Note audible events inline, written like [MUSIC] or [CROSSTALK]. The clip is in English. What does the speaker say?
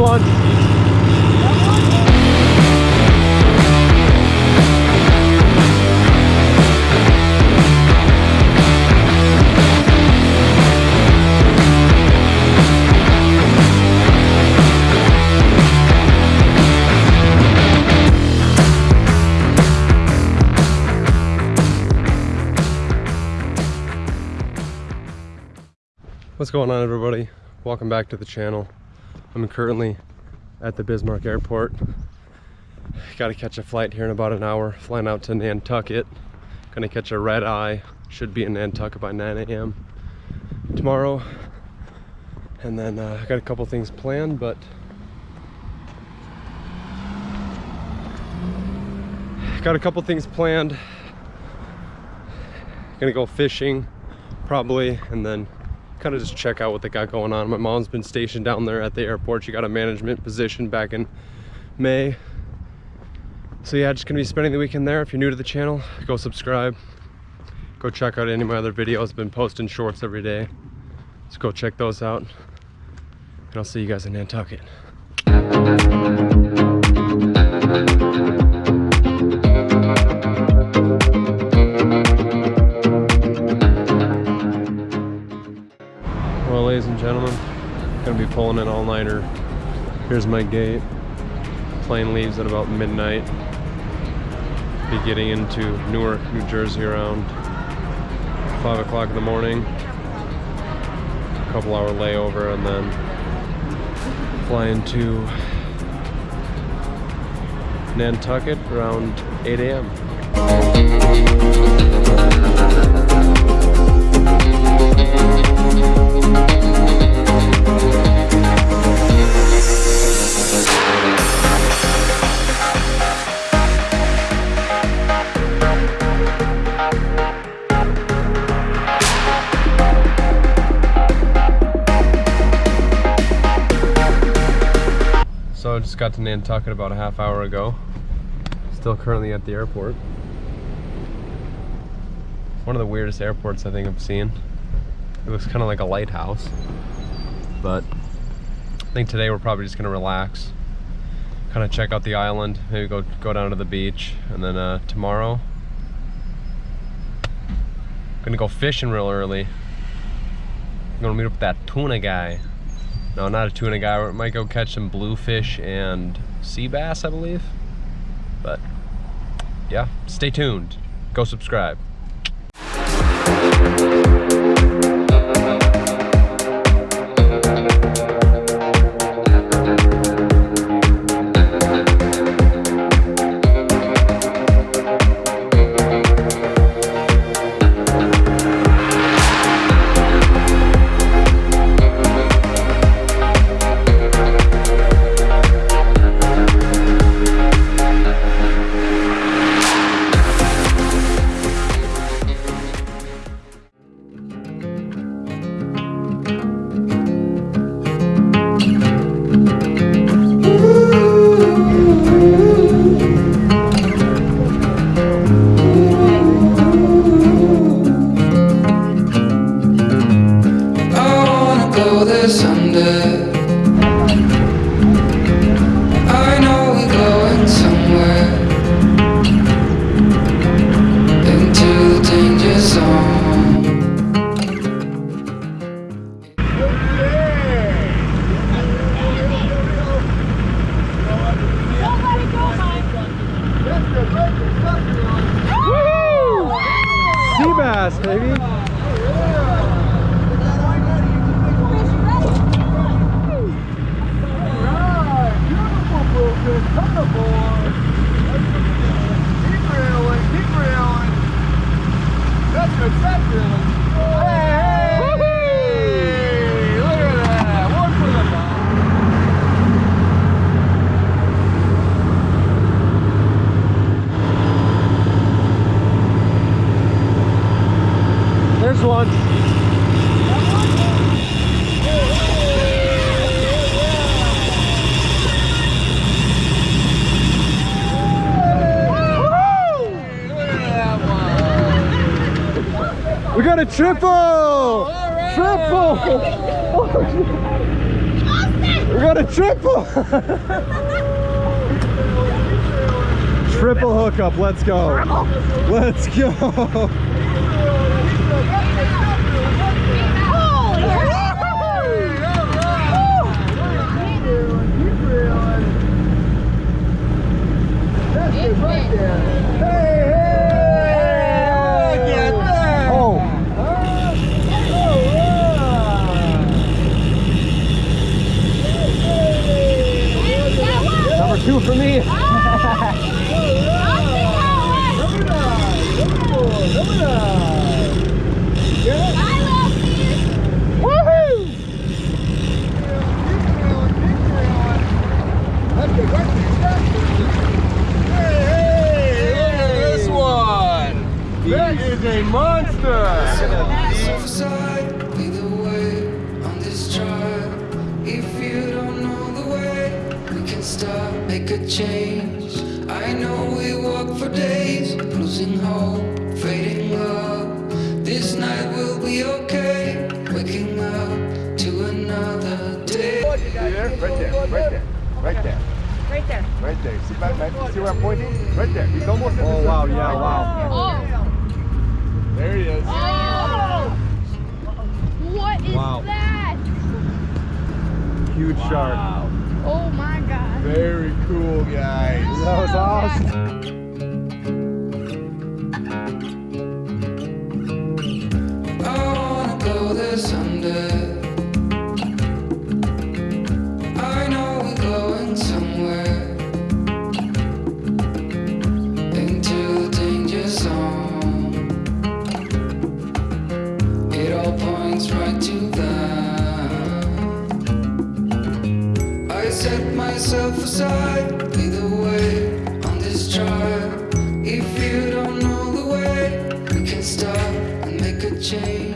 lunch. What's going on everybody? Welcome back to the channel. I'm currently at the Bismarck Airport. Got to catch a flight here in about an hour, flying out to Nantucket. Gonna catch a red eye, should be in Nantucket by 9 a.m. tomorrow. And then uh, I got a couple things planned, but got a couple things planned. Gonna go fishing probably, and then kind of just check out what they got going on. My mom's been stationed down there at the airport. She got a management position back in May. So yeah, just gonna be spending the weekend there. If you're new to the channel, go subscribe. Go check out any of my other videos. I've been posting shorts every day. So go check those out. And I'll see you guys in Nantucket. Pulling an all-nighter. Here's my gate. Plane leaves at about midnight. Be getting into Newark, New Jersey around 5 o'clock in the morning. A couple hour layover and then flying to Nantucket around 8 a.m. just got to Nantucket about a half hour ago. Still currently at the airport. One of the weirdest airports I think I've seen. It looks kind of like a lighthouse. But I think today we're probably just gonna relax. Kind of check out the island, maybe go go down to the beach. And then uh, tomorrow, gonna go fishing real early. I'm gonna meet up with that tuna guy. No, not a tuna guy. We might go catch some bluefish and sea bass, I believe. But yeah, stay tuned. Go subscribe. Danger zone. Sea bass, baby. Got a triple! Triple! We got a triple. [LAUGHS] triple hookup. Let's go. Let's go. Oh. Number two for me. This one! That is a monster! Myself aside, lead the way on this trial. If you don't know the way, we can start, make a change. I know we walk for days, losing hope, fading love. This night will be okay, waking up to another day. There, right there, right there, right there, Right there. right there. See, my, my, see where I'm pointing? Right there. He's almost at the Oh wow, yeah, wow. Oh. There he is. Oh. What is Wow. that? Huge shark. Oh my god. Very cool, guys. That was awesome. I set myself aside, the way on this trial. If you don't know the way, we can stop and make a change.